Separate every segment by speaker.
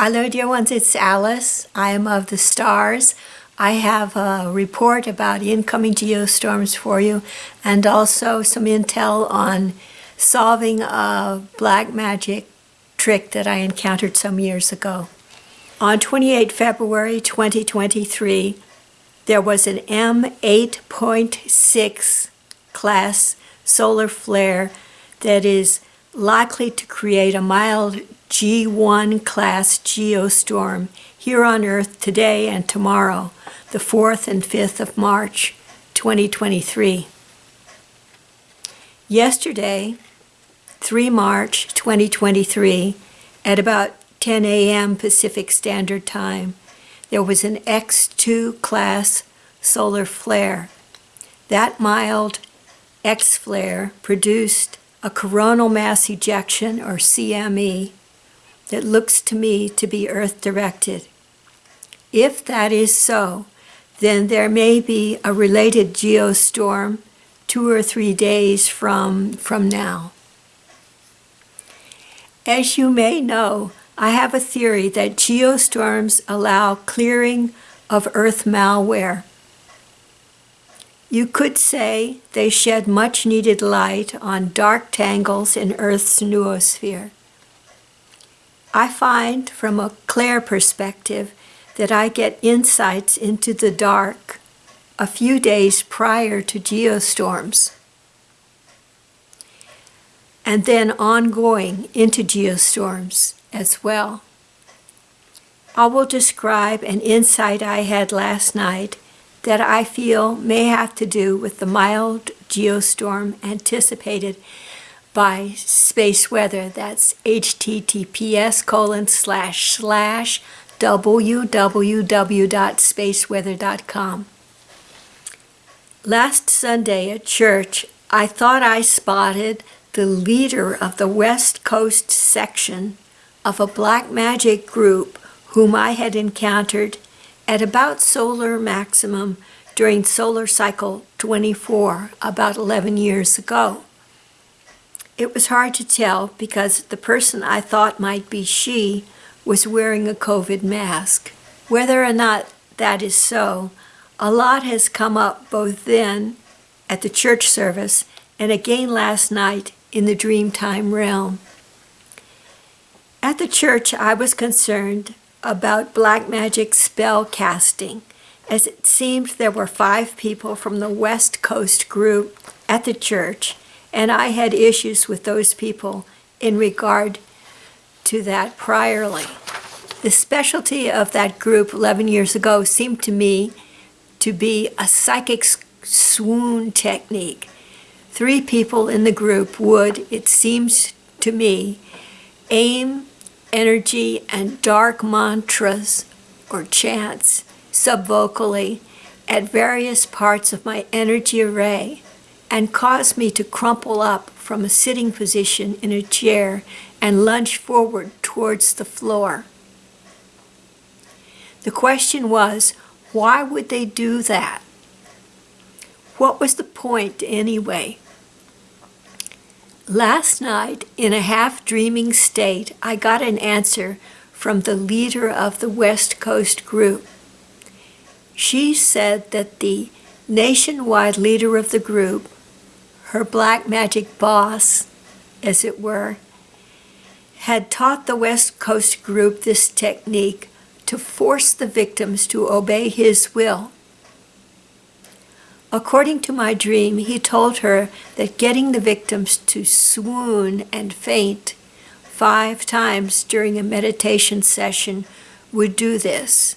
Speaker 1: Hello, dear ones, it's Alice. I am of the stars. I have a report about incoming geostorms for you and also some intel on solving a black magic trick that I encountered some years ago. On 28 February 2023, there was an M8.6 class solar flare that is likely to create a mild G1 class geostorm here on Earth today and tomorrow, the 4th and 5th of March 2023. Yesterday, 3 March 2023, at about 10 a.m. Pacific Standard Time, there was an X2 class solar flare. That mild X flare produced a coronal mass ejection, or CME, that looks to me to be Earth-directed. If that is so, then there may be a related geostorm two or three days from, from now. As you may know, I have a theory that geostorms allow clearing of Earth malware. You could say they shed much needed light on dark tangles in Earth's noosphere. I find from a clair perspective that I get insights into the dark a few days prior to geostorms and then ongoing into geostorms as well. I will describe an insight I had last night that I feel may have to do with the mild geostorm anticipated by space weather. That's https colon slash slash www.spaceweather.com. Last Sunday at church, I thought I spotted the leader of the West Coast section of a black magic group whom I had encountered at about solar maximum during solar cycle 24 about 11 years ago. It was hard to tell because the person I thought might be she was wearing a COVID mask. Whether or not that is so, a lot has come up both then at the church service and again last night in the Dreamtime realm. At the church, I was concerned about black magic spell casting, as it seemed there were five people from the West Coast group at the church, and I had issues with those people in regard to that priorly. The specialty of that group 11 years ago seemed to me to be a psychic swoon technique. Three people in the group would, it seems to me, aim energy and dark mantras or chants subvocally at various parts of my energy array and caused me to crumple up from a sitting position in a chair and lunge forward towards the floor. The question was, why would they do that? What was the point anyway? Last night, in a half-dreaming state, I got an answer from the leader of the West Coast group. She said that the nationwide leader of the group, her black magic boss, as it were, had taught the West Coast group this technique to force the victims to obey his will. According to my dream, he told her that getting the victims to swoon and faint five times during a meditation session would do this.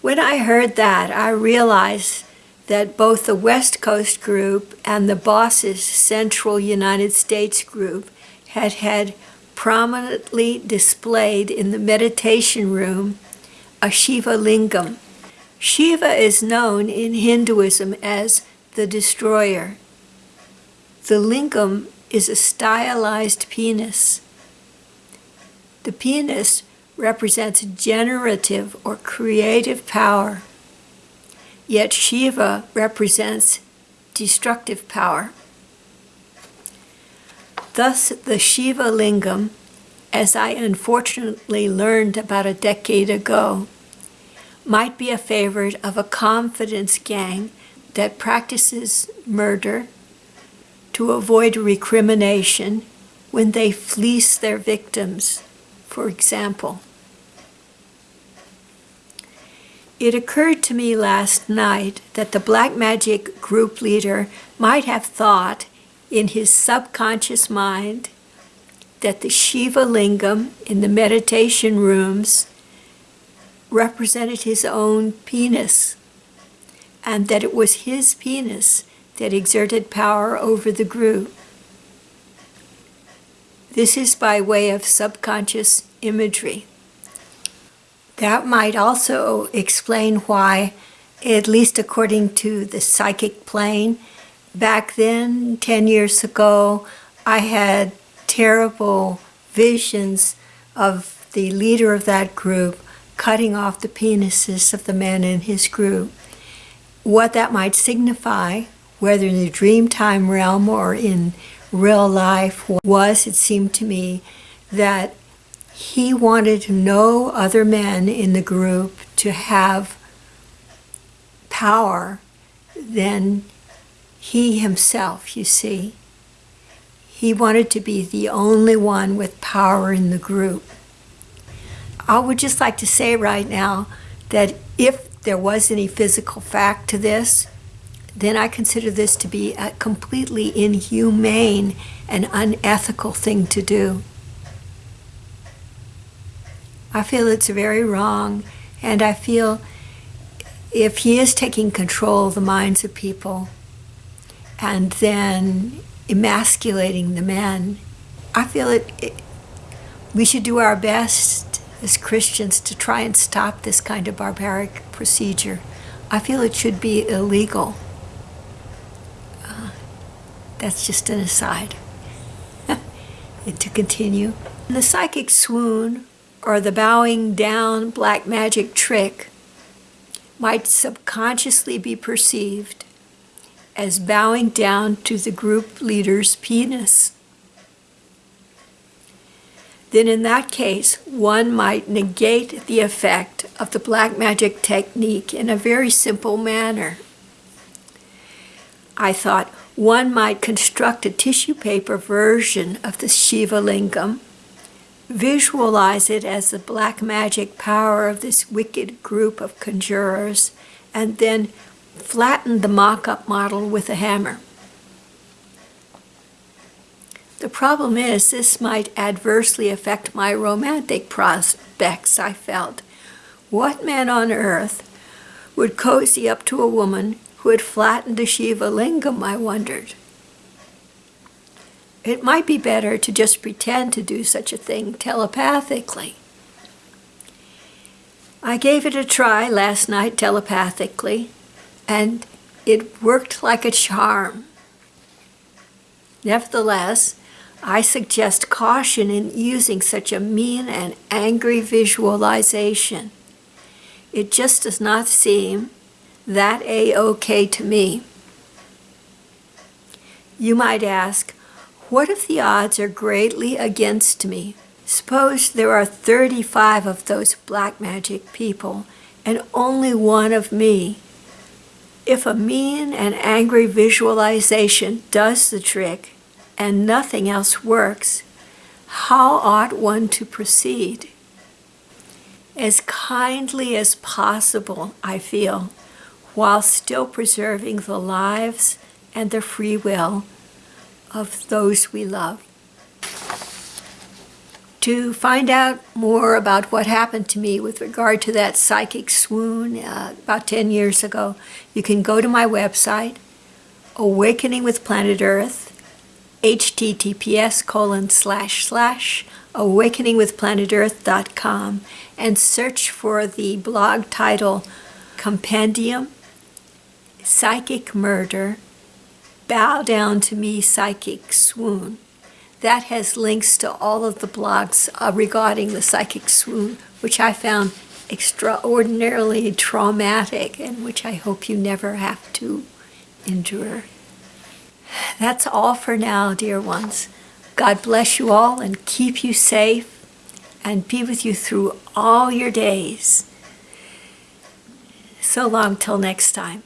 Speaker 1: When I heard that, I realized that both the West Coast group and the Boss's Central United States group had had prominently displayed in the meditation room a Shiva lingam Shiva is known in Hinduism as the destroyer. The lingam is a stylized penis. The penis represents generative or creative power, yet Shiva represents destructive power. Thus, the Shiva lingam as I unfortunately learned about a decade ago, might be a favorite of a confidence gang that practices murder to avoid recrimination when they fleece their victims, for example. It occurred to me last night that the black magic group leader might have thought in his subconscious mind that the Shiva lingam in the meditation rooms represented his own penis, and that it was his penis that exerted power over the group. This is by way of subconscious imagery. That might also explain why, at least according to the psychic plane, back then, 10 years ago, I had terrible visions of the leader of that group cutting off the penises of the men in his group. What that might signify, whether in the dreamtime realm or in real life, was, it seemed to me, that he wanted no other men in the group to have power than he himself, you see. He wanted to be the only one with power in the group. I would just like to say right now that if there was any physical fact to this, then I consider this to be a completely inhumane and unethical thing to do. I feel it's very wrong, and I feel if he is taking control of the minds of people and then emasculating the men. I feel it, it, we should do our best as Christians to try and stop this kind of barbaric procedure. I feel it should be illegal. Uh, that's just an aside. and to continue, the psychic swoon or the bowing down black magic trick might subconsciously be perceived as bowing down to the group leader's penis. Then in that case, one might negate the effect of the black magic technique in a very simple manner. I thought one might construct a tissue paper version of the Shiva Lingam, visualize it as the black magic power of this wicked group of conjurers, and then flattened the mock-up model with a hammer. The problem is this might adversely affect my romantic prospects, I felt. What man on earth would cozy up to a woman who had flattened a Shiva lingam, I wondered. It might be better to just pretend to do such a thing telepathically. I gave it a try last night telepathically, and it worked like a charm. Nevertheless, I suggest caution in using such a mean and angry visualization. It just does not seem that a-okay to me. You might ask, what if the odds are greatly against me? Suppose there are 35 of those black magic people and only one of me. If a mean and angry visualization does the trick and nothing else works, how ought one to proceed? As kindly as possible, I feel, while still preserving the lives and the free will of those we love. To find out more about what happened to me with regard to that psychic swoon uh, about 10 years ago, you can go to my website, Awakening with Planet Earth, https colon slash slash awakeningwithplanetearth.com and search for the blog title Compendium Psychic Murder Bow Down to Me Psychic Swoon. That has links to all of the blogs uh, regarding the psychic swoon, which I found extraordinarily traumatic and which I hope you never have to endure. That's all for now, dear ones. God bless you all and keep you safe and be with you through all your days. So long till next time.